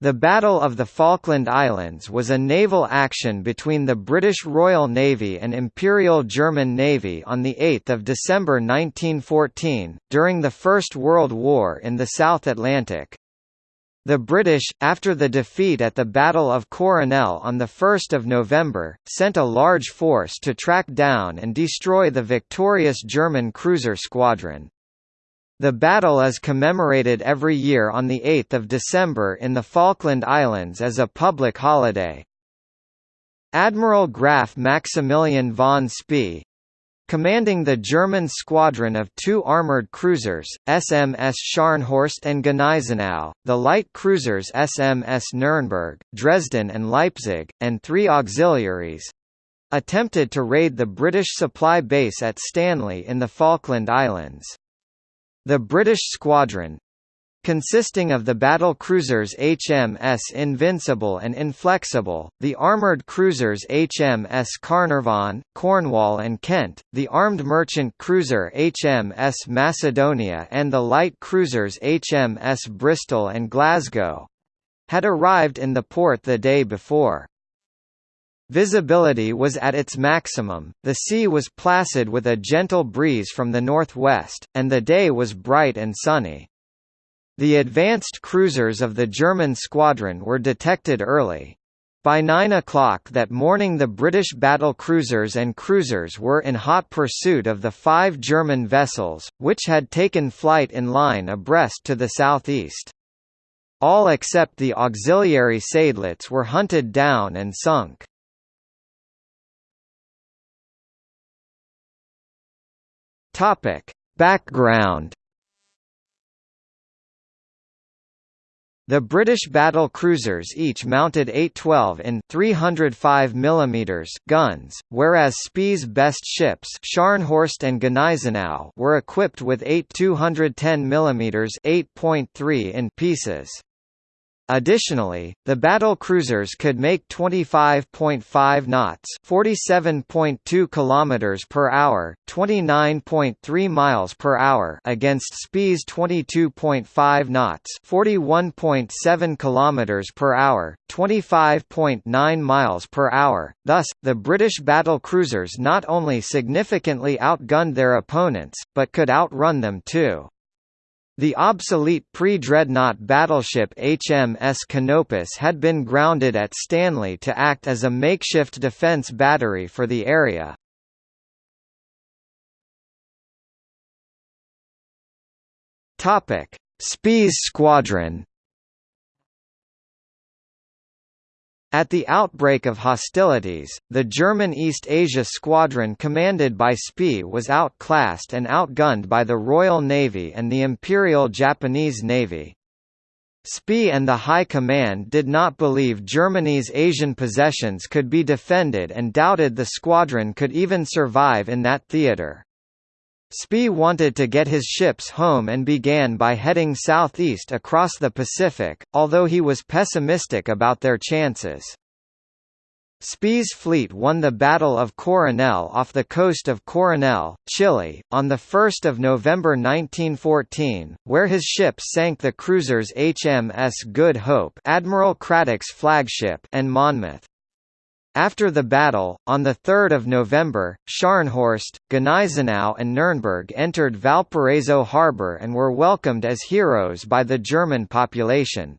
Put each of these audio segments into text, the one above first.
The Battle of the Falkland Islands was a naval action between the British Royal Navy and Imperial German Navy on 8 December 1914, during the First World War in the South Atlantic. The British, after the defeat at the Battle of Coronel on 1 November, sent a large force to track down and destroy the victorious German cruiser squadron. The battle is commemorated every year on 8 December in the Falkland Islands as a public holiday. Admiral Graf Maximilian von Spee commanding the German squadron of two armoured cruisers, SMS Scharnhorst and Gneisenau, the light cruisers SMS Nürnberg, Dresden and Leipzig, and three auxiliaries, attempted to raid the British supply base at Stanley in the Falkland Islands. The British squadron, consisting of the battle cruisers HMS Invincible and Inflexible, the armoured cruisers HMS Carnarvon, Cornwall and Kent, the armed merchant cruiser HMS Macedonia and the light cruisers HMS Bristol and Glasgow had arrived in the port the day before. Visibility was at its maximum, the sea was placid with a gentle breeze from the northwest, and the day was bright and sunny. The advanced cruisers of the German squadron were detected early. By 9 o'clock that morning the British battle cruisers and cruisers were in hot pursuit of the five German vessels, which had taken flight in line abreast to the southeast. All except the auxiliary Seydlitz were hunted down and sunk. Topic: Background The British battle cruisers each mounted 812 in 305 mm guns, whereas Spee's best ships Scharnhorst and Gneisenau were equipped with 8 210 mm 8.3 in pieces. Additionally, the battle cruisers could make 25.5 knots, 47.2 kilometers per hour, 29.3 miles per hour against Spee's 22.5 knots, 41.7 kilometers per hour, 25.9 miles per hour. Thus, the British battle cruisers not only significantly outgunned their opponents, but could outrun them too. The obsolete pre-dreadnought battleship HMS Canopus had been grounded at Stanley to act as a makeshift defence battery for the area. Spee's squadron At the outbreak of hostilities, the German East Asia Squadron commanded by Spee was outclassed and outgunned by the Royal Navy and the Imperial Japanese Navy. Spee and the High Command did not believe Germany's Asian possessions could be defended and doubted the squadron could even survive in that theatre. Spee wanted to get his ships home and began by heading southeast across the Pacific, although he was pessimistic about their chances. Spee's fleet won the Battle of Coronel off the coast of Coronel, Chile, on 1 November 1914, where his ships sank the cruisers HMS Good Hope Admiral Cradock's flagship and Monmouth. After the battle, on 3 November, Scharnhorst, Gneisenau and Nürnberg entered Valparaiso harbour and were welcomed as heroes by the German population.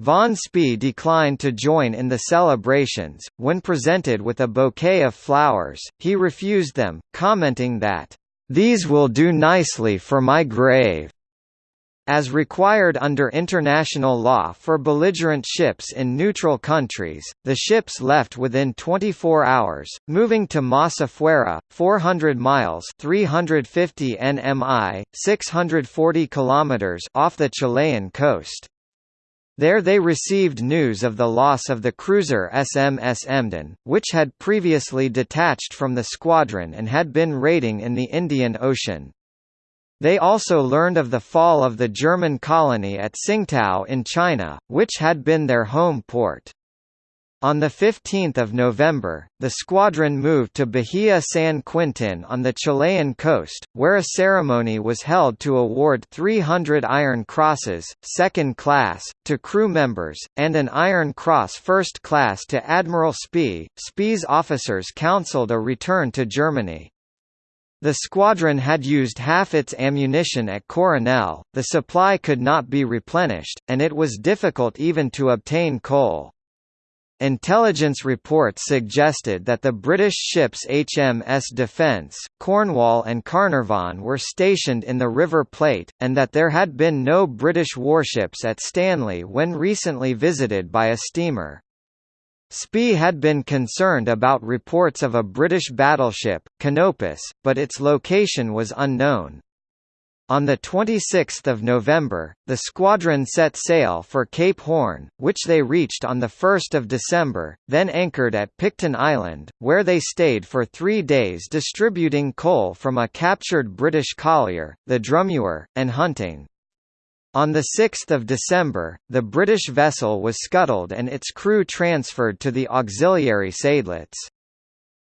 Von Spee declined to join in the celebrations. When presented with a bouquet of flowers, he refused them, commenting that, These will do nicely for my grave. As required under international law for belligerent ships in neutral countries, the ships left within 24 hours, moving to Más Afuera, 400 miles 350 nmi, 640 kilometers off the Chilean coast. There they received news of the loss of the cruiser SMS Emden, which had previously detached from the squadron and had been raiding in the Indian Ocean. They also learned of the fall of the German colony at Tsingtao in China, which had been their home port. On 15 November, the squadron moved to Bahia San Quintin on the Chilean coast, where a ceremony was held to award 300 Iron Crosses, second class, to crew members, and an Iron Cross first class to Admiral Spee. Spee's officers counselled a return to Germany. The squadron had used half its ammunition at Coronel, the supply could not be replenished, and it was difficult even to obtain coal. Intelligence reports suggested that the British ships HMS Defence, Cornwall and Carnarvon were stationed in the River Plate, and that there had been no British warships at Stanley when recently visited by a steamer. Spee had been concerned about reports of a British battleship, Canopus, but its location was unknown. On 26 November, the squadron set sail for Cape Horn, which they reached on 1 December, then anchored at Picton Island, where they stayed for three days distributing coal from a captured British collier, the Drummuir, and hunting. On 6 December, the British vessel was scuttled and its crew transferred to the auxiliary Seydlitz.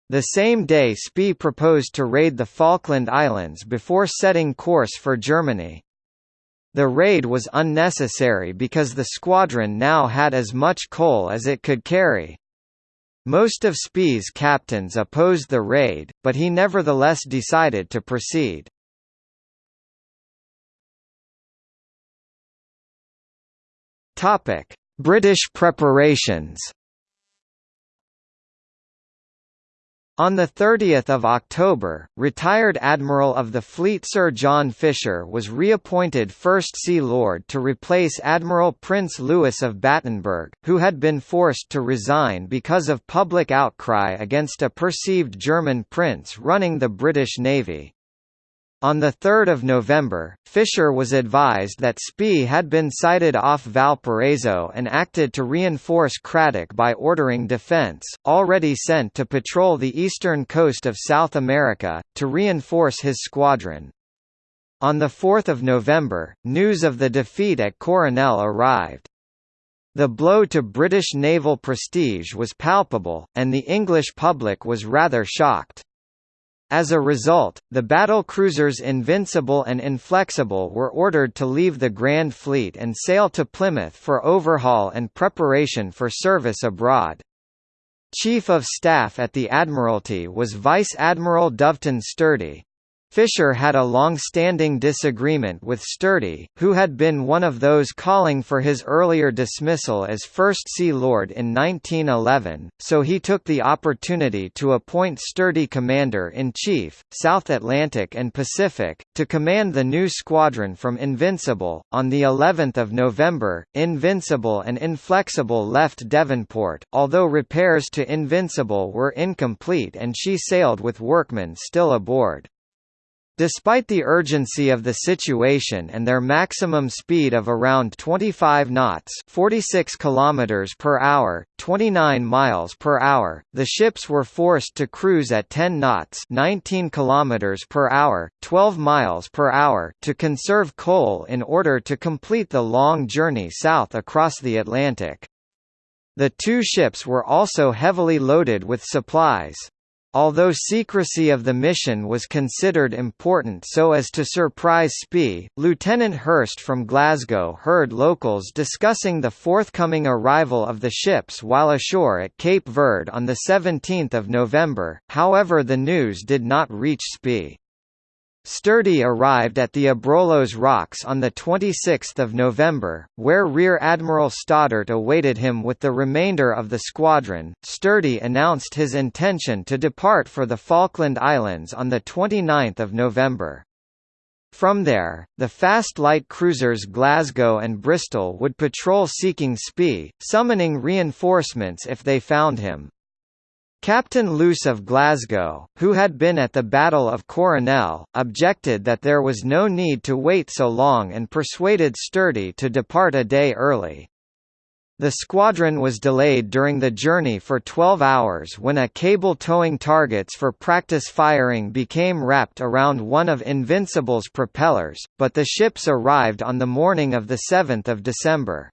The same day Spee proposed to raid the Falkland Islands before setting course for Germany. The raid was unnecessary because the squadron now had as much coal as it could carry. Most of Spee's captains opposed the raid, but he nevertheless decided to proceed. British preparations On 30 October, retired Admiral of the Fleet Sir John Fisher was reappointed First Sea Lord to replace Admiral Prince Louis of Battenberg, who had been forced to resign because of public outcry against a perceived German prince running the British Navy. On 3 November, Fisher was advised that Spee had been sighted off Valparaiso and acted to reinforce Cradock by ordering Defence, already sent to patrol the eastern coast of South America, to reinforce his squadron. On 4 November, news of the defeat at Coronel arrived. The blow to British naval prestige was palpable, and the English public was rather shocked. As a result, the battle cruisers Invincible and Inflexible were ordered to leave the Grand Fleet and sail to Plymouth for overhaul and preparation for service abroad. Chief of Staff at the Admiralty was Vice Admiral Doveton Sturdee. Fisher had a long-standing disagreement with Sturdee, who had been one of those calling for his earlier dismissal as First Sea Lord in 1911, so he took the opportunity to appoint Sturdee Commander-in-Chief, South Atlantic and Pacific, to command the new squadron from Invincible. On the 11th of November, Invincible and Inflexible left Devonport, although repairs to Invincible were incomplete and she sailed with workmen still aboard. Despite the urgency of the situation and their maximum speed of around 25 knots, 46 kilometers per hour, 29 miles per hour, the ships were forced to cruise at 10 knots, 19 kilometers per hour, 12 miles per hour, to conserve coal in order to complete the long journey south across the Atlantic. The two ships were also heavily loaded with supplies. Although secrecy of the mission was considered important so as to surprise Spee, Lieutenant Hurst from Glasgow heard locals discussing the forthcoming arrival of the ships while ashore at Cape Verde on 17 November, however the news did not reach Spee. Sturdee arrived at the Abrolhos Rocks on 26 November, where Rear Admiral Stoddart awaited him with the remainder of the squadron. Sturdee announced his intention to depart for the Falkland Islands on 29 November. From there, the fast light cruisers Glasgow and Bristol would patrol seeking Spee, summoning reinforcements if they found him. Captain Luce of Glasgow, who had been at the Battle of Coronel, objected that there was no need to wait so long and persuaded Sturdee to depart a day early. The squadron was delayed during the journey for 12 hours when a cable towing targets for practice firing became wrapped around one of Invincible's propellers, but the ships arrived on the morning of 7 December.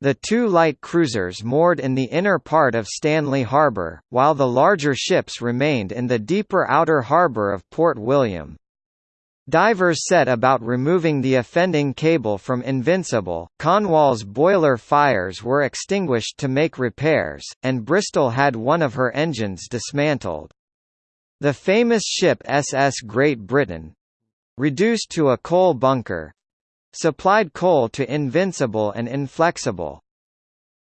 The two light cruisers moored in the inner part of Stanley Harbour, while the larger ships remained in the deeper outer harbour of Port William. Divers set about removing the offending cable from Invincible, Cornwall's boiler fires were extinguished to make repairs, and Bristol had one of her engines dismantled. The famous ship SS Great Britain—reduced to a coal bunker—supplied coal to Invincible and Inflexible.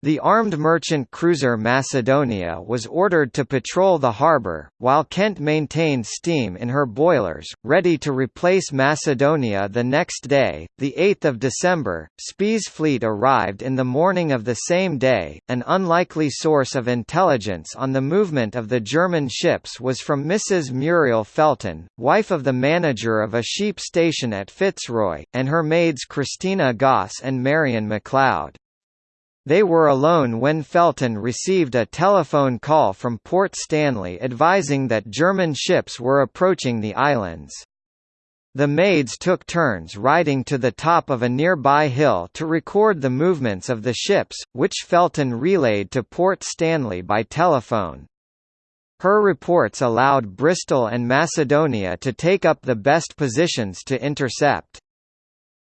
The armed merchant cruiser Macedonia was ordered to patrol the harbour, while Kent maintained steam in her boilers, ready to replace Macedonia the next day. The 8th of December, Spee's fleet arrived in the morning of the same day. An unlikely source of intelligence on the movement of the German ships was from Mrs. Muriel Felton, wife of the manager of a sheep station at Fitzroy, and her maids Christina Goss and Marion MacLeod. They were alone when Felton received a telephone call from Port Stanley advising that German ships were approaching the islands. The maids took turns riding to the top of a nearby hill to record the movements of the ships, which Felton relayed to Port Stanley by telephone. Her reports allowed Bristol and Macedonia to take up the best positions to intercept.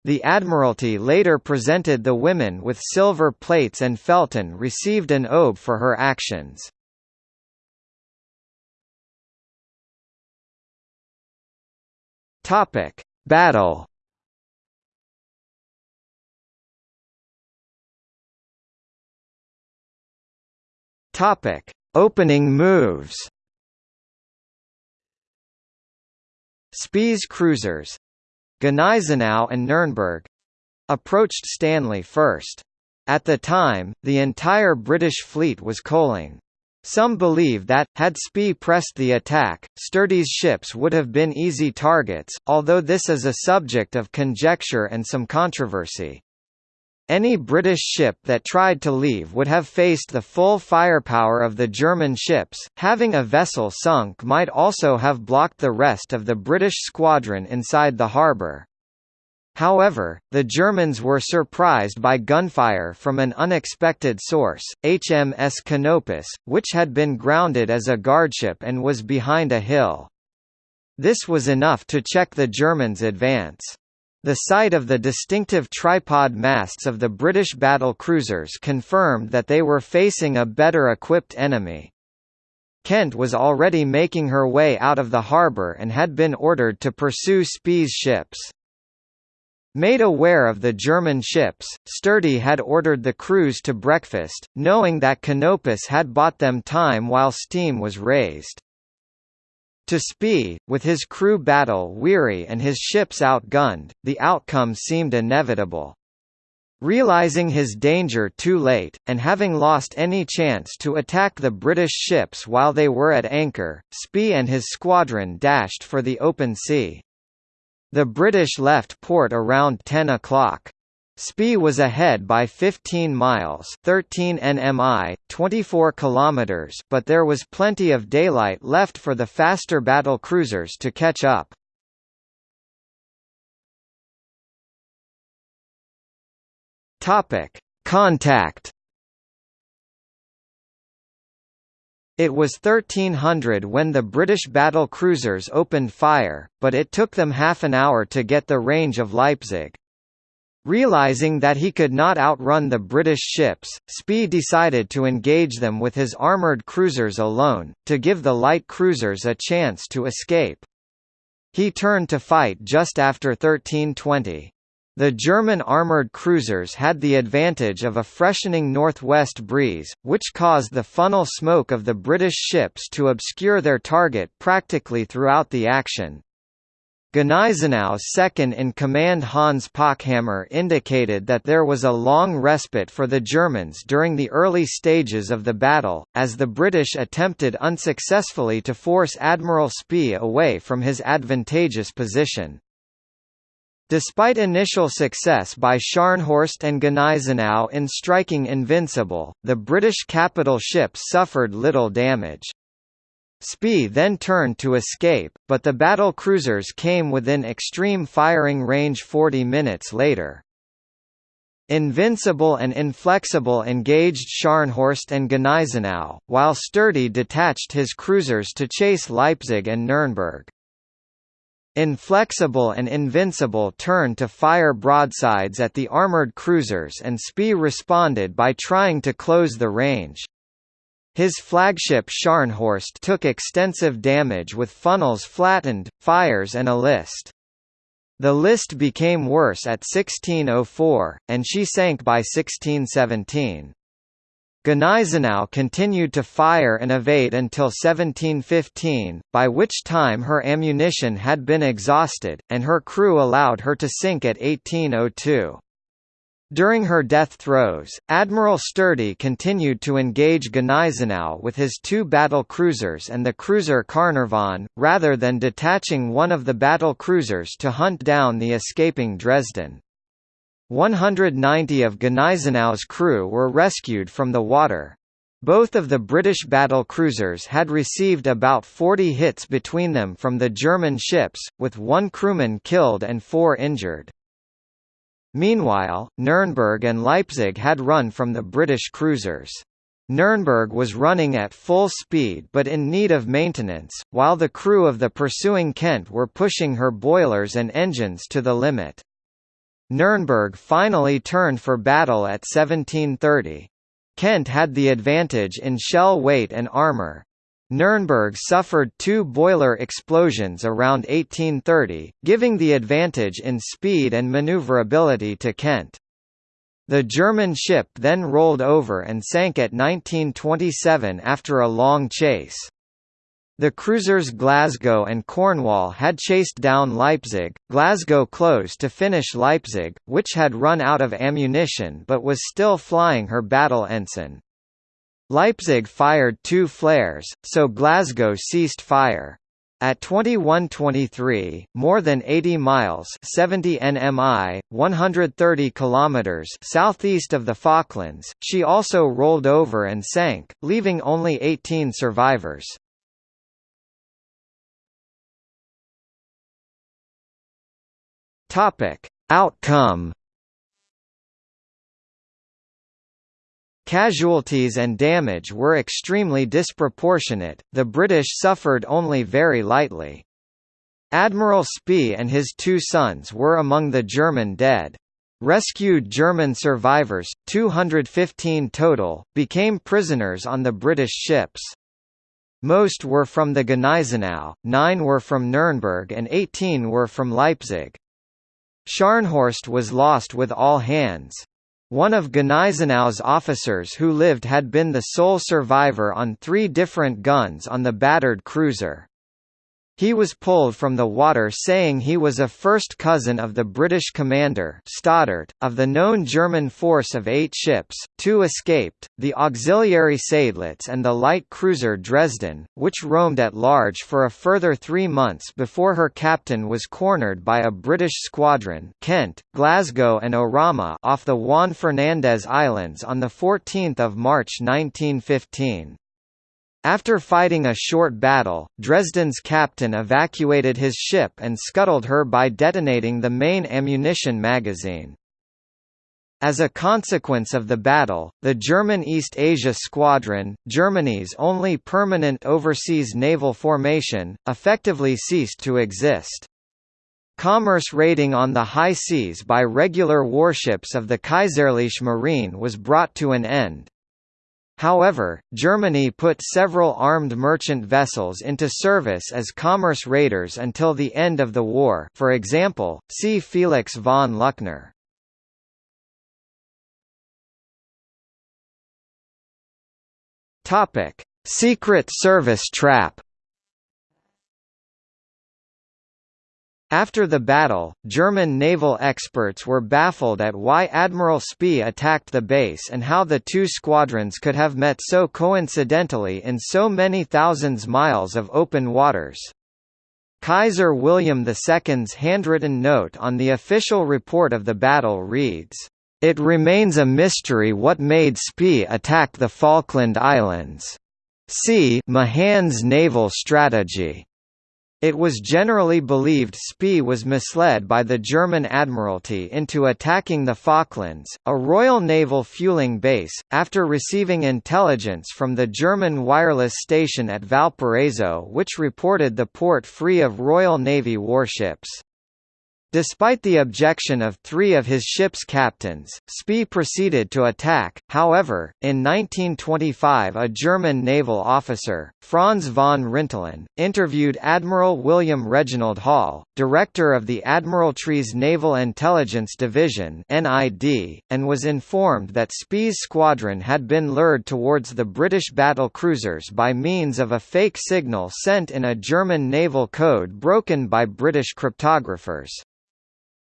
The Admiralty later presented the women with silver plates and Felton received an OBE for her actions. Battle. Topic: Opening moves. Spee's cruisers, Gneisenau and Nürnberg approached Stanley first. At the time, the entire British fleet was coaling. Some believe that, had Spee pressed the attack, Sturdee's ships would have been easy targets, although this is a subject of conjecture and some controversy. Any British ship that tried to leave would have faced the full firepower of the German ships, having a vessel sunk might also have blocked the rest of the British squadron inside the harbour. However, the Germans were surprised by gunfire from an unexpected source, HMS Canopus, which had been grounded as a guardship and was behind a hill. This was enough to check the Germans' advance. The sight of the distinctive tripod masts of the British battle cruisers confirmed that they were facing a better equipped enemy. Kent was already making her way out of the harbour and had been ordered to pursue Spee's ships. Made aware of the German ships, Sturdee had ordered the crews to breakfast, knowing that Canopus had bought them time while steam was raised. To Spee, with his crew battle-weary and his ships outgunned, the outcome seemed inevitable. Realizing his danger too late, and having lost any chance to attack the British ships while they were at anchor, Spee and his squadron dashed for the open sea. The British left port around 10 o'clock. Spee was ahead by 15 miles 13 nmi, 24 kilometers but there was plenty of daylight left for the faster battle cruisers to catch up. Contact It was 1300 when the British battle cruisers opened fire, but it took them half an hour to get the range of Leipzig. Realizing that he could not outrun the British ships, Spee decided to engage them with his armoured cruisers alone, to give the light cruisers a chance to escape. He turned to fight just after 1320. The German armoured cruisers had the advantage of a freshening northwest breeze, which caused the funnel smoke of the British ships to obscure their target practically throughout the action. Gneisenau's second-in-command Hans Pochhammer indicated that there was a long respite for the Germans during the early stages of the battle, as the British attempted unsuccessfully to force Admiral Spee away from his advantageous position. Despite initial success by Scharnhorst and Gneisenau in striking Invincible, the British capital ships suffered little damage. Spee then turned to escape, but the battle cruisers came within extreme firing range 40 minutes later. Invincible and Inflexible engaged Scharnhorst and Gneisenau, while Sturdee detached his cruisers to chase Leipzig and Nuremberg. Inflexible and Invincible turned to fire broadsides at the armoured cruisers and Spee responded by trying to close the range. His flagship Scharnhorst took extensive damage with funnels flattened, fires and a list. The list became worse at 1604, and she sank by 1617. Gneisenau continued to fire and evade until 1715, by which time her ammunition had been exhausted, and her crew allowed her to sink at 1802. During her death throes, Admiral Sturdee continued to engage Gneisenau with his two battle cruisers and the cruiser Carnarvon, rather than detaching one of the battle cruisers to hunt down the escaping Dresden. 190 of Gneisenau's crew were rescued from the water. Both of the British battle cruisers had received about 40 hits between them from the German ships, with one crewman killed and four injured. Meanwhile, Nürnberg and Leipzig had run from the British cruisers. Nürnberg was running at full speed but in need of maintenance, while the crew of the pursuing Kent were pushing her boilers and engines to the limit. Nürnberg finally turned for battle at 1730. Kent had the advantage in shell weight and armour. Nuremberg suffered two boiler explosions around 1830, giving the advantage in speed and maneuverability to Kent. The German ship then rolled over and sank at 1927 after a long chase. The cruisers Glasgow and Cornwall had chased down Leipzig, Glasgow closed to finish Leipzig, which had run out of ammunition but was still flying her battle ensign. Leipzig fired two flares, so Glasgow ceased fire. At 21:23, more than 80 miles (70 nmi, 130 kilometers) southeast of the Falklands, she also rolled over and sank, leaving only 18 survivors. Topic: Outcome. Casualties and damage were extremely disproportionate, the British suffered only very lightly. Admiral Spee and his two sons were among the German dead. Rescued German survivors, 215 total, became prisoners on the British ships. Most were from the Gneisenau, nine were from Nuremberg and 18 were from Leipzig. Scharnhorst was lost with all hands. One of Gneisenau's officers who lived had been the sole survivor on three different guns on the battered cruiser. He was pulled from the water saying he was a first cousin of the British commander Stoddart. Of the known German force of eight ships, two escaped, the auxiliary Seydlitz and the light cruiser Dresden, which roamed at large for a further three months before her captain was cornered by a British squadron Kent, Glasgow and Orama off the Juan Fernandez Islands on 14 March 1915. After fighting a short battle, Dresden's captain evacuated his ship and scuttled her by detonating the main ammunition magazine. As a consequence of the battle, the German East Asia Squadron, Germany's only permanent overseas naval formation, effectively ceased to exist. Commerce raiding on the high seas by regular warships of the Kaiserliche Marine was brought to an end. However, Germany put several armed merchant vessels into service as commerce raiders until the end of the war for example, see Felix von Luckner. Secret Service trap After the battle, German naval experts were baffled at why Admiral Spee attacked the base and how the two squadrons could have met so coincidentally in so many thousands miles of open waters. Kaiser William II's handwritten note on the official report of the battle reads, "...it remains a mystery what made Spee attack the Falkland Islands. See Mahan's naval strategy." It was generally believed Spee was misled by the German Admiralty into attacking the Falklands, a Royal Naval fueling base, after receiving intelligence from the German wireless station at Valparaiso which reported the port free of Royal Navy warships. Despite the objection of three of his ship's captains, Spee proceeded to attack. However, in 1925 a German naval officer, Franz von Rintelen, interviewed Admiral William Reginald Hall, director of the Admiralty's Naval Intelligence Division (NID), and was informed that Spee's squadron had been lured towards the British battle cruisers by means of a fake signal sent in a German naval code broken by British cryptographers.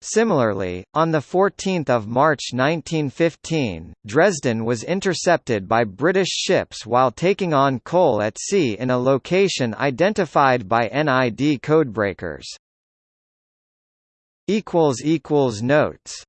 Similarly, on 14 March 1915, Dresden was intercepted by British ships while taking on coal at sea in a location identified by NID codebreakers. Notes